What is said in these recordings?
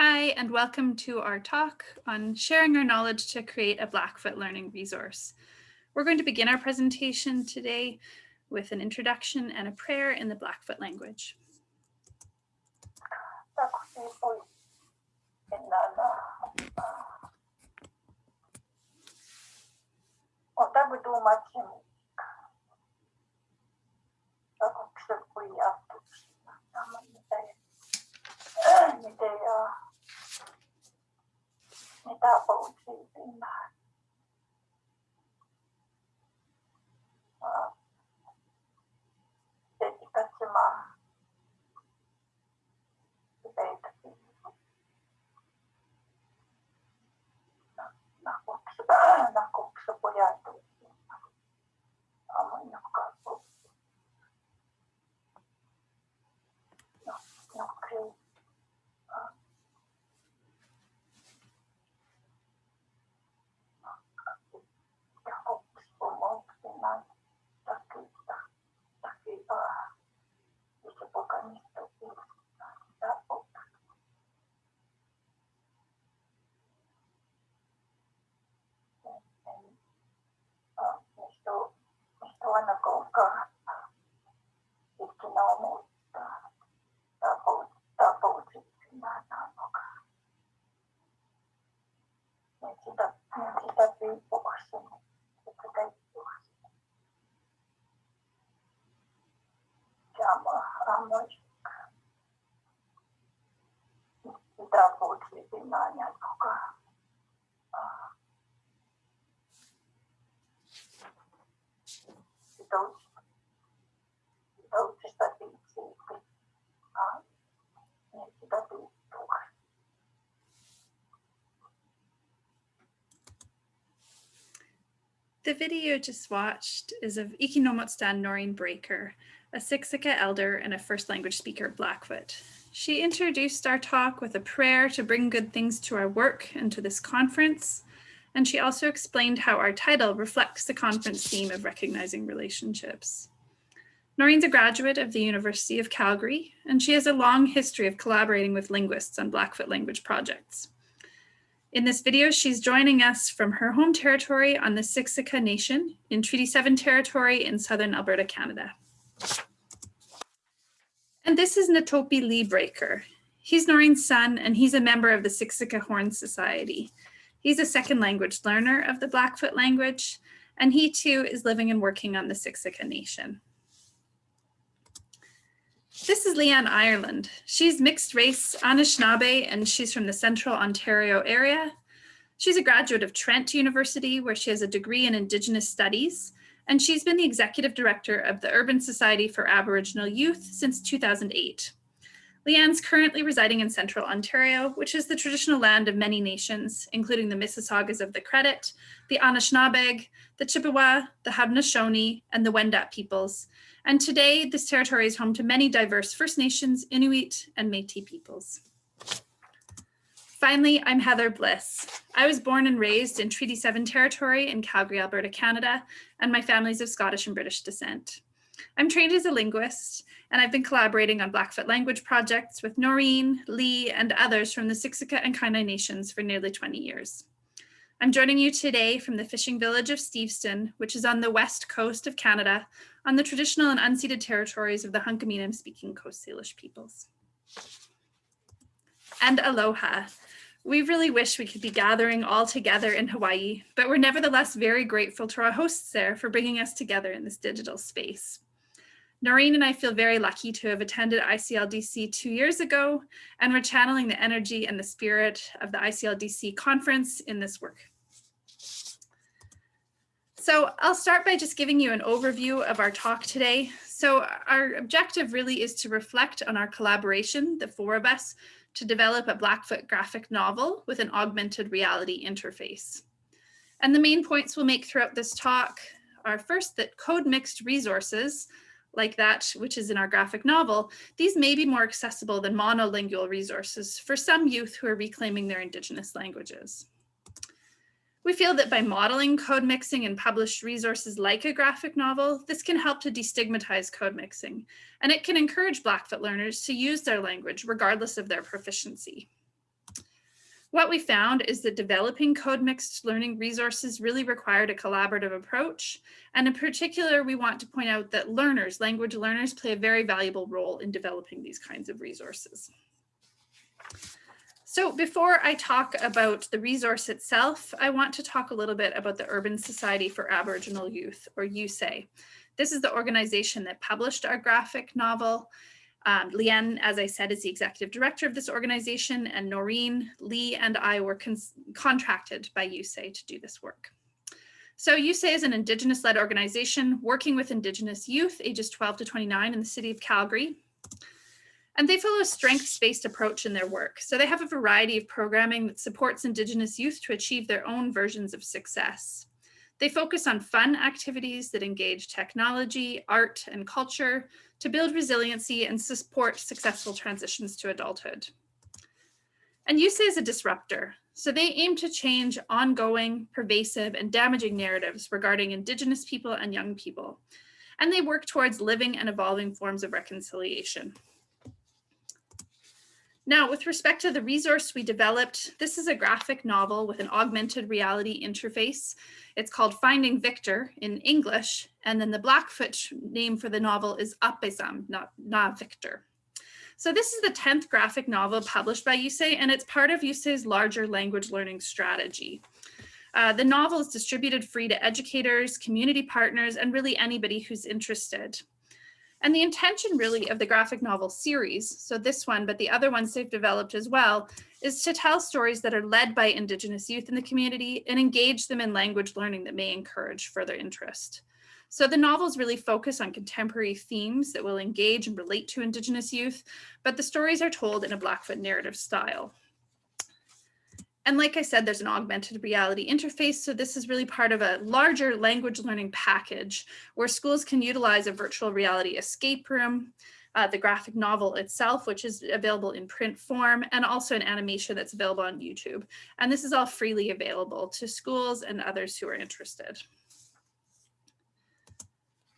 Hi, and welcome to our talk on sharing our knowledge to create a Blackfoot learning resource. We're going to begin our presentation today with an introduction and a prayer in the Blackfoot language. 知道不治病来。あ、弟子たちは、すべてな、なこくす、なこくすぼやいて。The video just watched is of Ikinomotstan Noreen Breaker, a Siksika elder and a first language speaker Blackfoot. She introduced our talk with a prayer to bring good things to our work and to this conference. And she also explained how our title reflects the conference theme of recognizing relationships. Noreen's a graduate of the University of Calgary, and she has a long history of collaborating with linguists on Blackfoot language projects. In this video, she's joining us from her home territory on the Siksika Nation in Treaty 7 territory in southern Alberta, Canada. And this is Natopi Lee Breaker. He's Noreen's son, and he's a member of the Siksika Horn Society. He's a second language learner of the Blackfoot language, and he too is living and working on the Siksika Nation. This is Leanne Ireland. She's mixed race Anishinaabe, and she's from the central Ontario area. She's a graduate of Trent University, where she has a degree in Indigenous Studies, and she's been the executive director of the Urban Society for Aboriginal Youth since 2008. Leanne's currently residing in central Ontario, which is the traditional land of many nations, including the Mississaugas of the Credit, the Anishinaabeg, the Chippewa, the Haudenosaunee, and the Wendat peoples. And today, this territory is home to many diverse First Nations, Inuit, and Métis peoples. Finally, I'm Heather Bliss. I was born and raised in Treaty 7 territory in Calgary, Alberta, Canada, and my family's of Scottish and British descent. I'm trained as a linguist, and I've been collaborating on Blackfoot language projects with Noreen, Lee, and others from the Siksika and Kainai nations for nearly 20 years. I'm joining you today from the fishing village of Steveston, which is on the west coast of Canada, on the traditional and unceded territories of the Hunkaminam speaking Coast Salish peoples. And aloha. We really wish we could be gathering all together in Hawaii, but we're nevertheless very grateful to our hosts there for bringing us together in this digital space. Noreen and I feel very lucky to have attended ICLDC two years ago, and we're channeling the energy and the spirit of the ICLDC conference in this work. So I'll start by just giving you an overview of our talk today. So our objective really is to reflect on our collaboration, the four of us, to develop a Blackfoot graphic novel with an augmented reality interface. And the main points we'll make throughout this talk are first that code mixed resources like that, which is in our graphic novel, these may be more accessible than monolingual resources for some youth who are reclaiming their indigenous languages. We feel that by modeling code mixing in published resources like a graphic novel, this can help to destigmatize code mixing, and it can encourage Blackfoot learners to use their language regardless of their proficiency. What we found is that developing code mixed learning resources really required a collaborative approach. And in particular, we want to point out that learners, language learners play a very valuable role in developing these kinds of resources. So before I talk about the resource itself, I want to talk a little bit about the Urban Society for Aboriginal Youth, or USAY. This is the organization that published our graphic novel. Um, Leanne, as I said, is the executive director of this organization, and Noreen, Lee, and I were contracted by USAY to do this work. So USAY is an Indigenous-led organization working with Indigenous youth ages 12 to 29 in the city of Calgary. And they follow a strengths-based approach in their work. So they have a variety of programming that supports Indigenous youth to achieve their own versions of success. They focus on fun activities that engage technology, art, and culture to build resiliency and support successful transitions to adulthood. And USAY is a disruptor. So they aim to change ongoing, pervasive, and damaging narratives regarding Indigenous people and young people. And they work towards living and evolving forms of reconciliation. Now, with respect to the resource we developed, this is a graphic novel with an augmented reality interface. It's called Finding Victor in English, and then the Blackfoot name for the novel is Apesam, not Na Victor. So this is the 10th graphic novel published by USAY, and it's part of USAY's larger language learning strategy. Uh, the novel is distributed free to educators, community partners, and really anybody who's interested. And the intention really of the graphic novel series, so this one, but the other ones they've developed as well, is to tell stories that are led by Indigenous youth in the community and engage them in language learning that may encourage further interest. So the novels really focus on contemporary themes that will engage and relate to Indigenous youth, but the stories are told in a Blackfoot narrative style. And like I said, there's an augmented reality interface. So this is really part of a larger language learning package where schools can utilize a virtual reality escape room, uh, the graphic novel itself, which is available in print form, and also an animation that's available on YouTube. And this is all freely available to schools and others who are interested.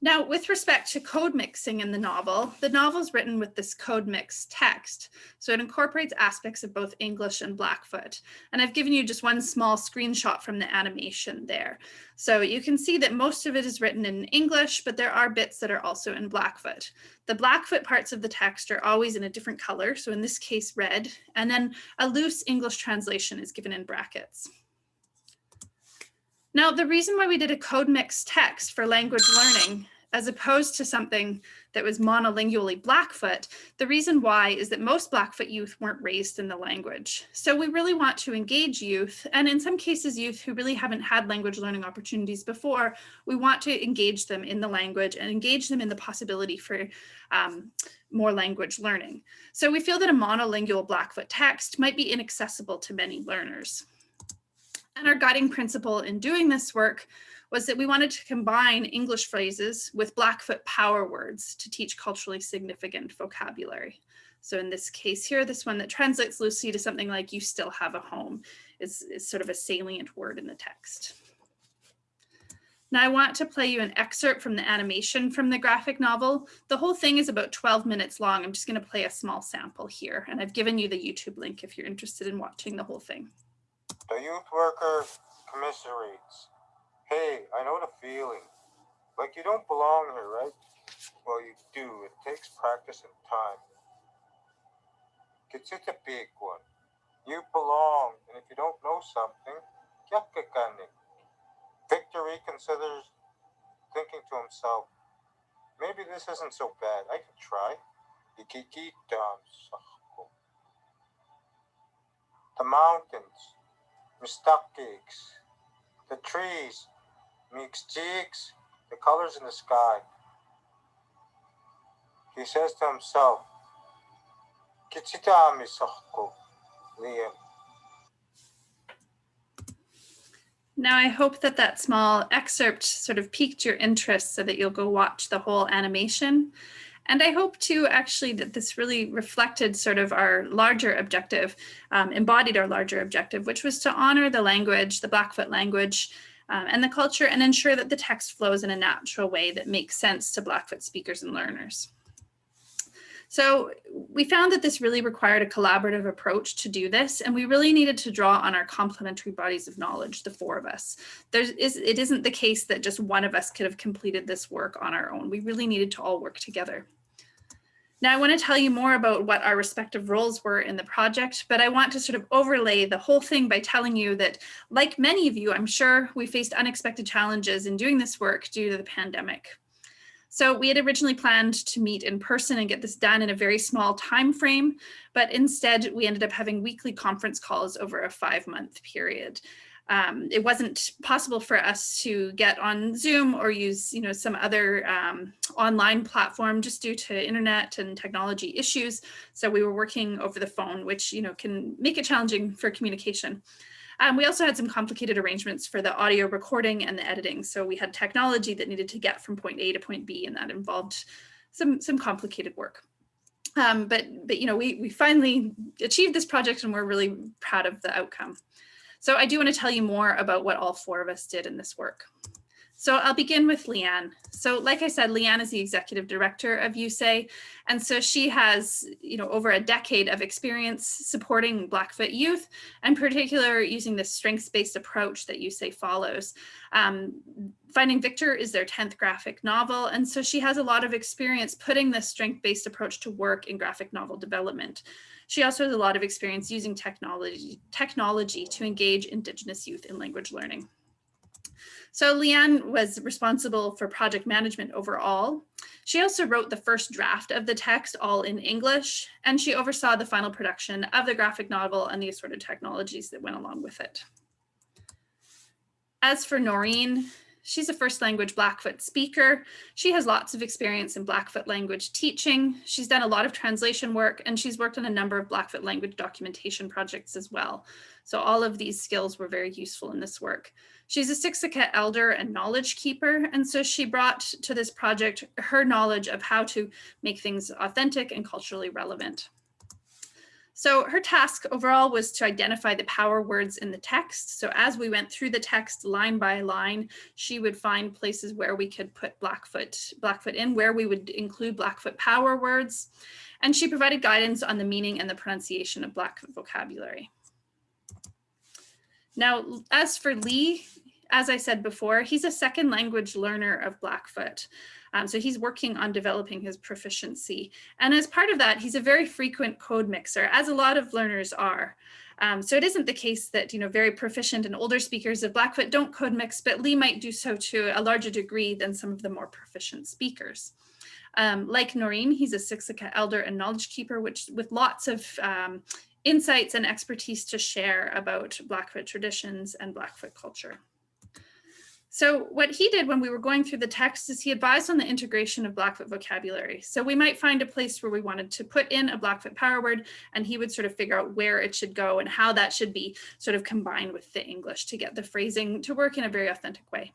Now, with respect to code mixing in the novel, the novel is written with this code mix text. So it incorporates aspects of both English and Blackfoot. And I've given you just one small screenshot from the animation there. So you can see that most of it is written in English, but there are bits that are also in Blackfoot. The Blackfoot parts of the text are always in a different color. So in this case, red, and then a loose English translation is given in brackets. Now, the reason why we did a code mix text for language learning, as opposed to something that was monolingually Blackfoot, the reason why is that most Blackfoot youth weren't raised in the language. So we really want to engage youth, and in some cases, youth who really haven't had language learning opportunities before, we want to engage them in the language and engage them in the possibility for um, more language learning. So we feel that a monolingual Blackfoot text might be inaccessible to many learners. And our guiding principle in doing this work was that we wanted to combine English phrases with Blackfoot power words to teach culturally significant vocabulary. So in this case here, this one that translates loosely to something like you still have a home is, is sort of a salient word in the text. Now I want to play you an excerpt from the animation from the graphic novel. The whole thing is about 12 minutes long. I'm just going to play a small sample here, and I've given you the YouTube link if you're interested in watching the whole thing. The youth worker commiserates. Hey, I know the feeling. Like you don't belong here, right? Well, you do. It takes practice and time. It's a big one. You belong, and if you don't know something, Victor reconsiders, thinking to himself, maybe this isn't so bad. I can try. The mountains, cakes, the trees, mixed cheeks, the colors in the sky. He says to himself, Liam. Now, I hope that that small excerpt sort of piqued your interest so that you'll go watch the whole animation. And I hope too, actually, that this really reflected sort of our larger objective, um, embodied our larger objective, which was to honor the language, the Blackfoot language, um, and the culture, and ensure that the text flows in a natural way that makes sense to Blackfoot speakers and learners. So we found that this really required a collaborative approach to do this, and we really needed to draw on our complementary bodies of knowledge, the four of us. There is, it isn't the case that just one of us could have completed this work on our own. We really needed to all work together. Now I want to tell you more about what our respective roles were in the project, but I want to sort of overlay the whole thing by telling you that like many of you, I'm sure we faced unexpected challenges in doing this work due to the pandemic. So we had originally planned to meet in person and get this done in a very small time frame, but instead we ended up having weekly conference calls over a five month period. Um, it wasn't possible for us to get on Zoom or use you know, some other um, online platform just due to internet and technology issues. So we were working over the phone, which you know, can make it challenging for communication. Um, we also had some complicated arrangements for the audio recording and the editing. So we had technology that needed to get from point A to point B, and that involved some, some complicated work. Um, but, but, you know, we, we finally achieved this project and we're really proud of the outcome. So I do want to tell you more about what all four of us did in this work. So I'll begin with Leanne. So like I said, Leanne is the executive director of USAY. And so she has, you know, over a decade of experience supporting Blackfoot youth, and particular using the strengths-based approach that USAY follows. Um, Finding Victor is their 10th graphic novel. And so she has a lot of experience putting this strength-based approach to work in graphic novel development. She also has a lot of experience using technology, technology to engage Indigenous youth in language learning. So Leanne was responsible for project management overall. She also wrote the first draft of the text all in English, and she oversaw the final production of the graphic novel and the assorted technologies that went along with it. As for Noreen, she's a first language Blackfoot speaker. She has lots of experience in Blackfoot language teaching. She's done a lot of translation work and she's worked on a number of Blackfoot language documentation projects as well. So all of these skills were very useful in this work. She's a Siksika elder and knowledge keeper. And so she brought to this project her knowledge of how to make things authentic and culturally relevant. So her task overall was to identify the power words in the text. So as we went through the text line by line, she would find places where we could put Blackfoot, Blackfoot in, where we would include Blackfoot power words. And she provided guidance on the meaning and the pronunciation of Blackfoot vocabulary. Now, as for Lee, as I said before, he's a second language learner of Blackfoot. Um, so he's working on developing his proficiency. And as part of that, he's a very frequent code mixer, as a lot of learners are. Um, so it isn't the case that, you know, very proficient and older speakers of Blackfoot don't code mix, but Lee might do so to a larger degree than some of the more proficient speakers. Um, like Noreen, he's a Siksika elder and knowledge keeper, which with lots of um, insights and expertise to share about Blackfoot traditions and Blackfoot culture. So what he did when we were going through the text is he advised on the integration of Blackfoot vocabulary. So we might find a place where we wanted to put in a Blackfoot power word and he would sort of figure out where it should go and how that should be sort of combined with the English to get the phrasing to work in a very authentic way.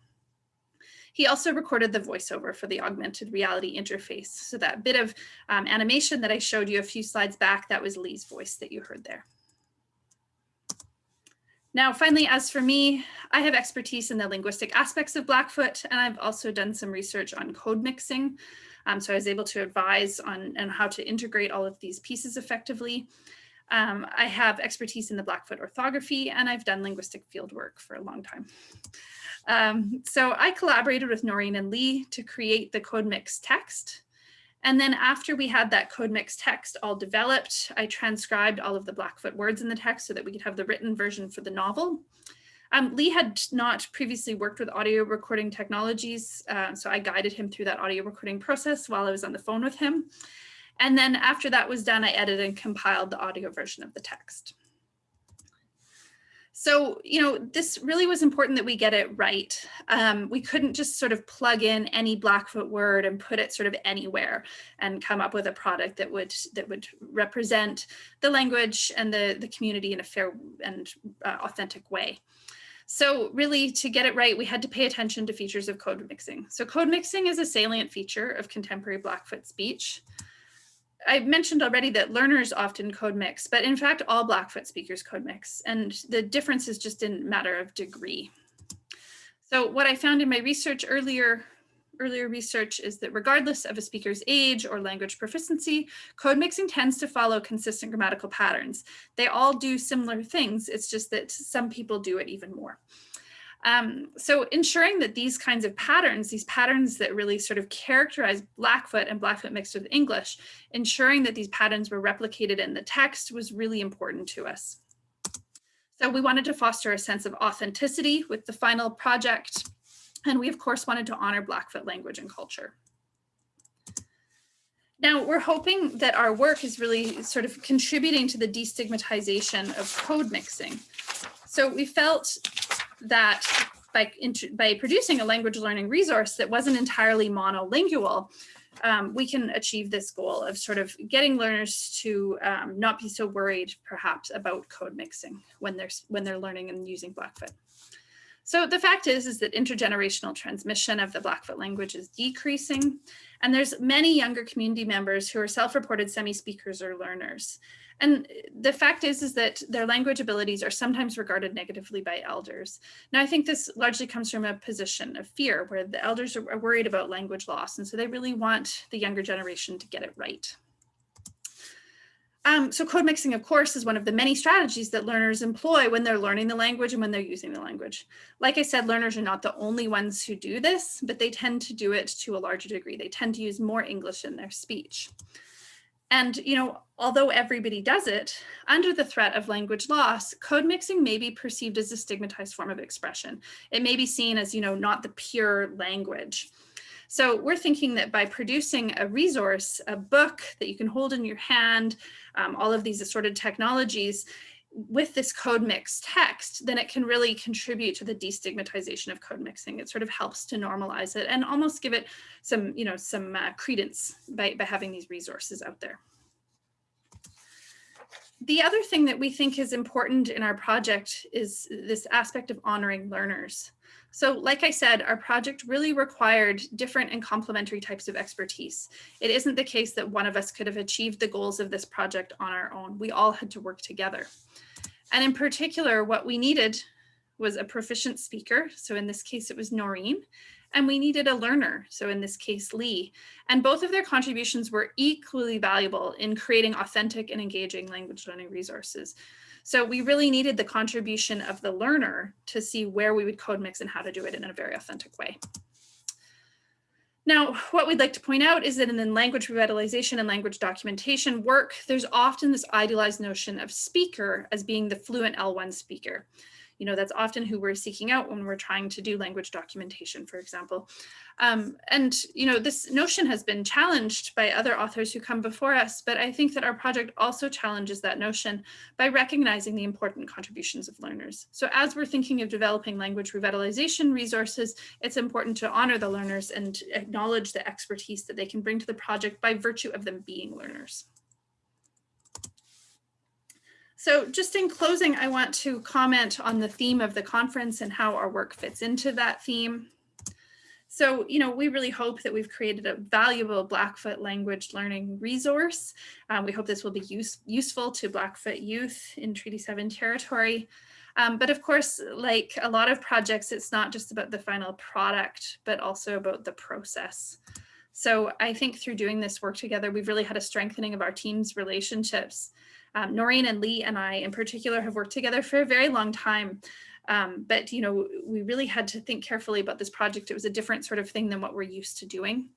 He also recorded the voiceover for the augmented reality interface. So that bit of um, animation that I showed you a few slides back, that was Lee's voice that you heard there. Now, finally, as for me, I have expertise in the linguistic aspects of Blackfoot, and I've also done some research on code mixing. Um, so I was able to advise on, on how to integrate all of these pieces effectively. Um, I have expertise in the Blackfoot orthography, and I've done linguistic fieldwork for a long time. Um, so I collaborated with Noreen and Lee to create the code mix text. And then after we had that code mix text all developed, I transcribed all of the Blackfoot words in the text so that we could have the written version for the novel. Um, Lee had not previously worked with audio recording technologies, uh, so I guided him through that audio recording process while I was on the phone with him. And then after that was done, I edited and compiled the audio version of the text. So, you know, this really was important that we get it right. Um, we couldn't just sort of plug in any Blackfoot word and put it sort of anywhere and come up with a product that would that would represent the language and the, the community in a fair and uh, authentic way. So really to get it right, we had to pay attention to features of code mixing. So code mixing is a salient feature of contemporary Blackfoot speech. I mentioned already that learners often code mix, but in fact, all Blackfoot speakers code mix, and the difference is just in matter of degree. So what I found in my research earlier earlier research is that regardless of a speaker's age or language proficiency, code mixing tends to follow consistent grammatical patterns. They all do similar things. It's just that some people do it even more. Um, so ensuring that these kinds of patterns, these patterns that really sort of characterize Blackfoot and Blackfoot mixed with English, ensuring that these patterns were replicated in the text was really important to us. So we wanted to foster a sense of authenticity with the final project. And we of course wanted to honor Blackfoot language and culture. Now we're hoping that our work is really sort of contributing to the destigmatization of code mixing. So we felt that by, by producing a language learning resource that wasn't entirely monolingual, um, we can achieve this goal of sort of getting learners to um, not be so worried perhaps about code mixing when they're when they're learning and using Blackfoot. So the fact is, is that intergenerational transmission of the Blackfoot language is decreasing, and there's many younger community members who are self-reported semi-speakers or learners. And the fact is, is that their language abilities are sometimes regarded negatively by elders. Now, I think this largely comes from a position of fear where the elders are worried about language loss. And so they really want the younger generation to get it right. Um, so code mixing, of course, is one of the many strategies that learners employ when they're learning the language and when they're using the language. Like I said, learners are not the only ones who do this, but they tend to do it to a larger degree. They tend to use more English in their speech. And, you know, although everybody does it, under the threat of language loss, code mixing may be perceived as a stigmatized form of expression. It may be seen as, you know, not the pure language. So we're thinking that by producing a resource, a book that you can hold in your hand, um, all of these assorted technologies, with this code mix text, then it can really contribute to the destigmatization of code mixing. It sort of helps to normalize it and almost give it some, you know, some uh, credence by, by having these resources out there. The other thing that we think is important in our project is this aspect of honoring learners. So like I said, our project really required different and complementary types of expertise. It isn't the case that one of us could have achieved the goals of this project on our own. We all had to work together. And in particular, what we needed was a proficient speaker. So in this case, it was Noreen. And we needed a learner. So in this case, Lee. And both of their contributions were equally valuable in creating authentic and engaging language learning resources. So we really needed the contribution of the learner to see where we would code mix and how to do it in a very authentic way. Now, what we'd like to point out is that in the language revitalization and language documentation work, there's often this idealized notion of speaker as being the fluent L1 speaker you know, that's often who we're seeking out when we're trying to do language documentation, for example. Um, and, you know, this notion has been challenged by other authors who come before us, but I think that our project also challenges that notion by recognizing the important contributions of learners. So as we're thinking of developing language revitalization resources, it's important to honor the learners and acknowledge the expertise that they can bring to the project by virtue of them being learners. So just in closing, I want to comment on the theme of the conference and how our work fits into that theme. So, you know, we really hope that we've created a valuable Blackfoot language learning resource. Um, we hope this will be use, useful to Blackfoot youth in Treaty 7 territory. Um, but of course, like a lot of projects, it's not just about the final product, but also about the process. So I think through doing this work together, we've really had a strengthening of our team's relationships um, Noreen and Lee and I in particular have worked together for a very long time. Um, but, you know, we really had to think carefully about this project. It was a different sort of thing than what we're used to doing.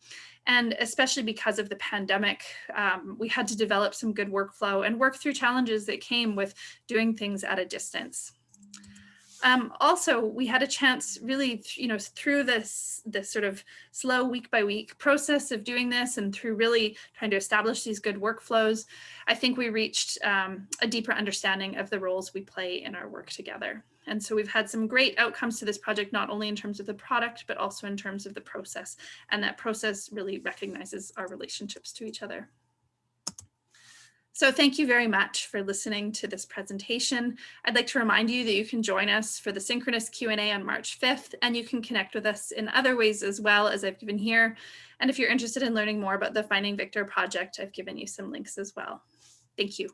And especially because of the pandemic, um, we had to develop some good workflow and work through challenges that came with doing things at a distance. Um, also, we had a chance really, you know, through this, this sort of slow week by week process of doing this and through really trying to establish these good workflows, I think we reached um, a deeper understanding of the roles we play in our work together. And so we've had some great outcomes to this project, not only in terms of the product, but also in terms of the process. And that process really recognizes our relationships to each other. So thank you very much for listening to this presentation. I'd like to remind you that you can join us for the synchronous Q&A on March 5th, and you can connect with us in other ways as well as I've given here. And if you're interested in learning more about the Finding Victor project, I've given you some links as well. Thank you.